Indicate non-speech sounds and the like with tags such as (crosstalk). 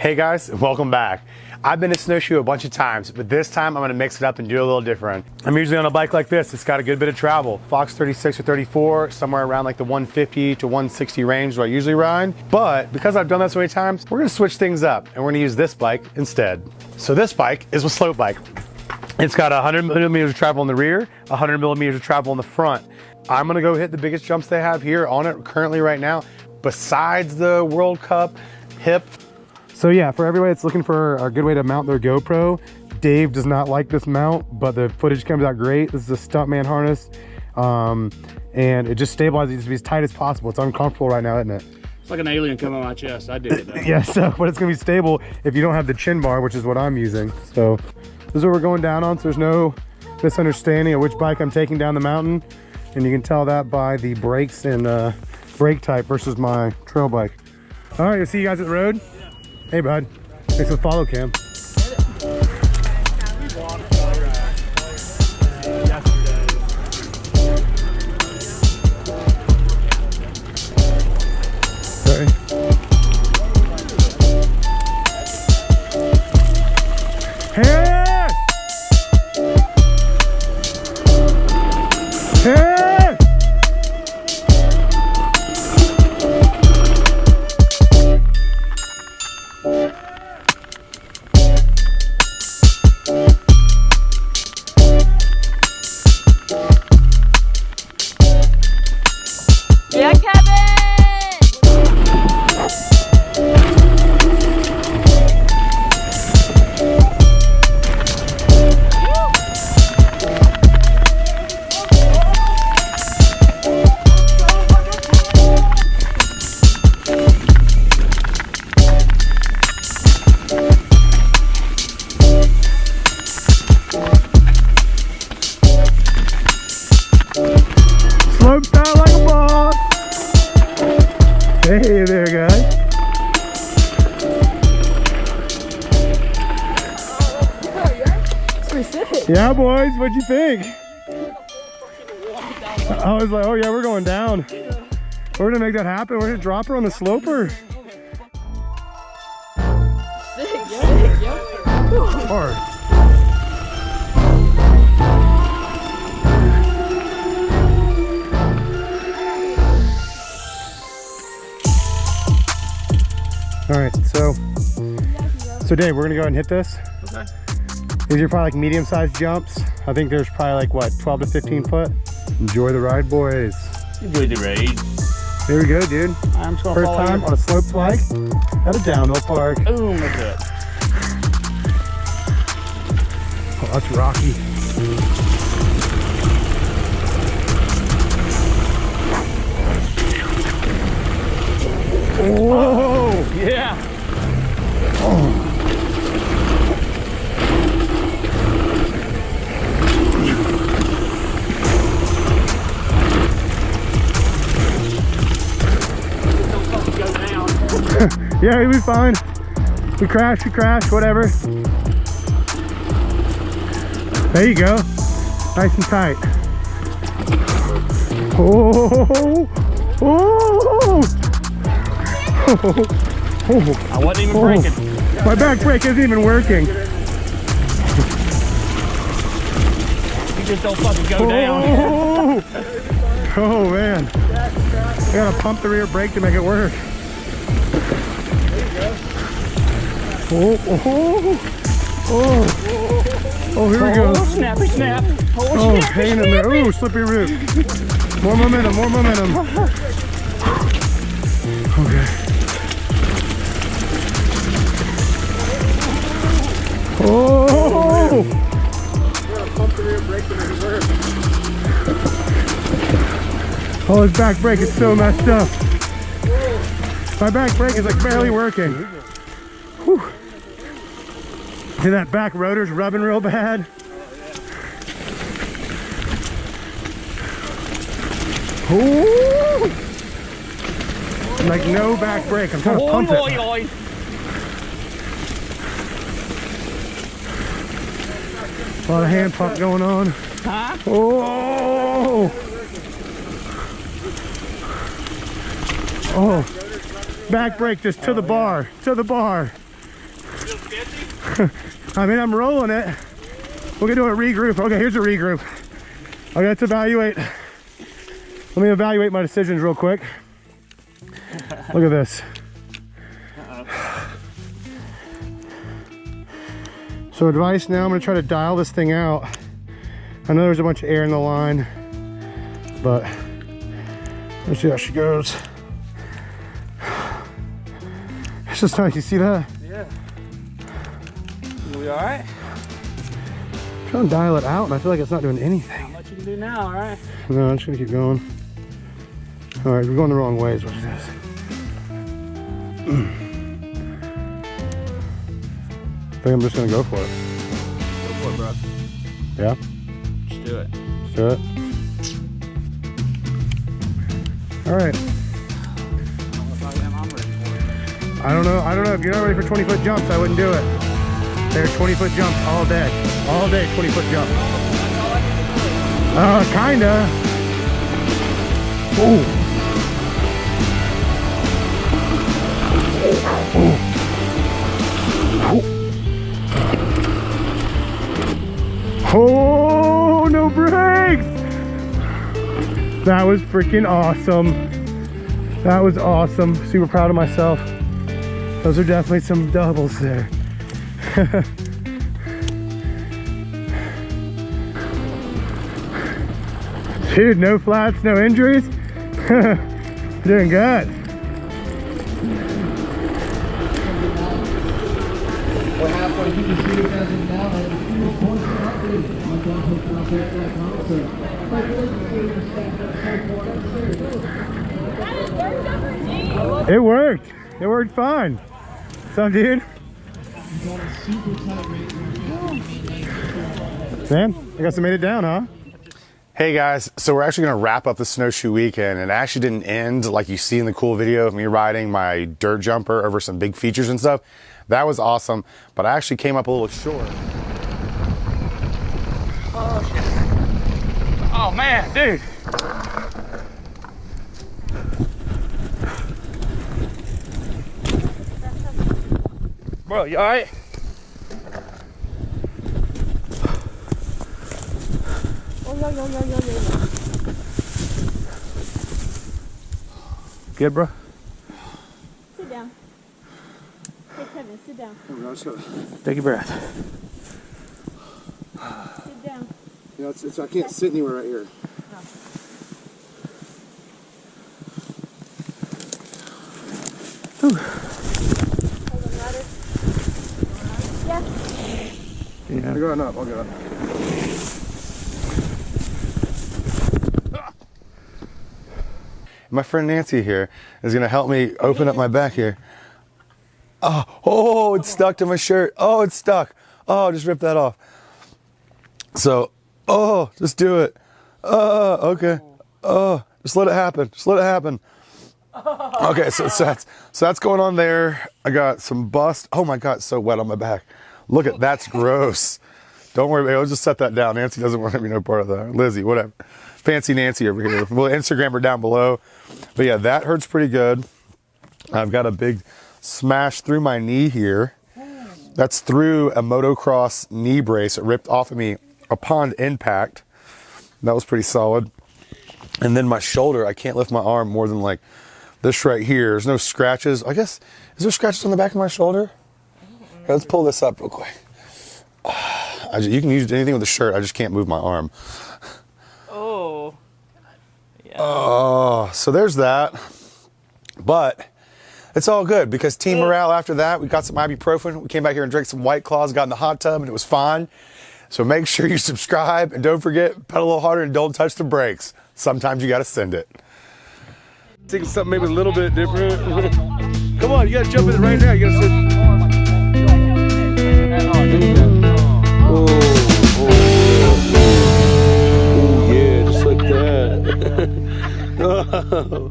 Hey guys, welcome back. I've been to snowshoe a bunch of times, but this time I'm gonna mix it up and do a little different. I'm usually on a bike like this. It's got a good bit of travel. Fox 36 or 34, somewhere around like the 150 to 160 range where I usually ride. But because I've done that so many times, we're gonna switch things up and we're gonna use this bike instead. So this bike is a slope bike. It's got 100 millimeters of travel in the rear, 100 millimeters of travel in the front. I'm gonna go hit the biggest jumps they have here on it currently right now, besides the World Cup hip so yeah, for everybody that's looking for a good way to mount their GoPro, Dave does not like this mount, but the footage comes out great. This is a Stuntman harness, um, and it just stabilizes to be as tight as possible. It's uncomfortable right now, isn't it? It's like an alien coming on my chest. I did it. Though. (laughs) yeah, so, but it's gonna be stable if you don't have the chin bar, which is what I'm using. So this is what we're going down on, so there's no misunderstanding of which bike I'm taking down the mountain. And you can tell that by the brakes and uh, brake type versus my trail bike. All right, I'll see you guys at the road. Hey, bud. Thanks for the follow, Cam. Yeah, boys, what'd you think? I was like, oh yeah, we're going down. We're gonna make that happen. We're gonna drop her on the sloper. Hard. All right, so so Dave, we're gonna go ahead and hit this. Okay. These are probably like medium-sized jumps. I think there's probably like what, 12 to 15 foot. Enjoy the ride, boys. Enjoy the ride. Here we go, dude. I'm just First time you. on a slope bike at a downhill park. Boom, look at it. Oh, that's rocky. Whoa! Yeah. Oh. Yeah, will be fine. We crash, we crash, whatever. There you go. Nice and tight. Oh, oh, oh, (laughs) oh. I wasn't even oh. braking. My back brake isn't even working. You just don't fucking go down. Oh, (laughs) oh man. I gotta pump the rear brake to make it work. Oh, oh, oh, oh, here we go. Oh, snappy snap. Oh, oh snappy, in there. Oh, slippery root. More momentum, more momentum. Okay. Oh! Oh, his back brake is so messed up. My back brake is like barely working. Whew. See that back rotor's rubbing real bad? Ooh! Like no back brake. I'm trying to pump it. A lot of hand pump going on. Huh? Oh! Oh! Back brake just to the bar, to the bar. (laughs) I mean, I'm rolling it. We're gonna do a regroup. Okay, here's a regroup. Okay, let's evaluate. Let me evaluate my decisions real quick. Look at this. So advice now, I'm gonna try to dial this thing out. I know there's a bunch of air in the line, but let's see how she goes. It's just nice, you see that? Yeah. All right? trying to dial it out and I feel like it's not doing anything. Not much you can do now, all right? No, I'm just gonna keep going. All right, we're going the wrong way is what it is. (clears throat) I think I'm just gonna go for it. Go for it, bro. Yeah, Just do it. let's do it. All right. I don't know if I am. I'm ready for it. I don't know. I don't know. If you're not ready for 20 foot jumps, I wouldn't do it. They're 20 foot jumps all day. All day, 20 foot jumps. Uh, kinda. Ooh. Oh, no brakes! That was freaking awesome. That was awesome. Super proud of myself. Those are definitely some doubles there. (laughs) Dude, no flats, no injuries. (laughs) Doing good. It worked. It worked fine. Some dude. Sam, I guess I made it down, huh? Hey guys, so we're actually gonna wrap up the snowshoe weekend and it actually didn't end like you see in the cool video of me riding my dirt jumper over some big features and stuff. That was awesome, but I actually came up a little short. Oh shit. Oh, man, dude. Bro, you all right? Oh, Good, bro? Sit down. Hey, Kevin, sit down. Take a breath. Sit down. You know, it's, it's, I can't sit anywhere right here. Oh. Hold on, ladder. Yes. I'm going up, I'll go up. My friend Nancy here is gonna help me open up my back here. Oh, oh, it's stuck to my shirt. Oh, it's stuck. Oh, just rip that off. So, oh, just do it. Oh, okay. Oh, just let it happen. Just let it happen. Okay, so, so that's so that's going on there. I got some bust. Oh my god, it's so wet on my back. Look at that's gross. Don't worry, I'll just set that down. Nancy doesn't want to be no part of that. Lizzie, whatever. Fancy Nancy over here. We'll Instagram her down below. But yeah, that hurts pretty good. I've got a big smash through my knee here. That's through a motocross knee brace. It ripped off of me upon impact. That was pretty solid. And then my shoulder, I can't lift my arm more than like this right here. There's no scratches. I guess, is there scratches on the back of my shoulder? Here, let's pull this up real quick. (sighs) I ju- you can use anything with a shirt. I just can't move my arm. Oh. Yeah. Oh, so there's that. But it's all good because team morale after that, we got some ibuprofen. We came back here and drank some White Claws, got in the hot tub, and it was fine. So make sure you (laughs) subscribe and don't forget, pedal a little harder and don't touch the brakes. Sometimes you got to send it. Think something maybe a little bit different. (laughs) Come on, you got to jump in it right now. You got to sit. Oh, oh, oh, oh. yeah, just like that. (laughs) Oh.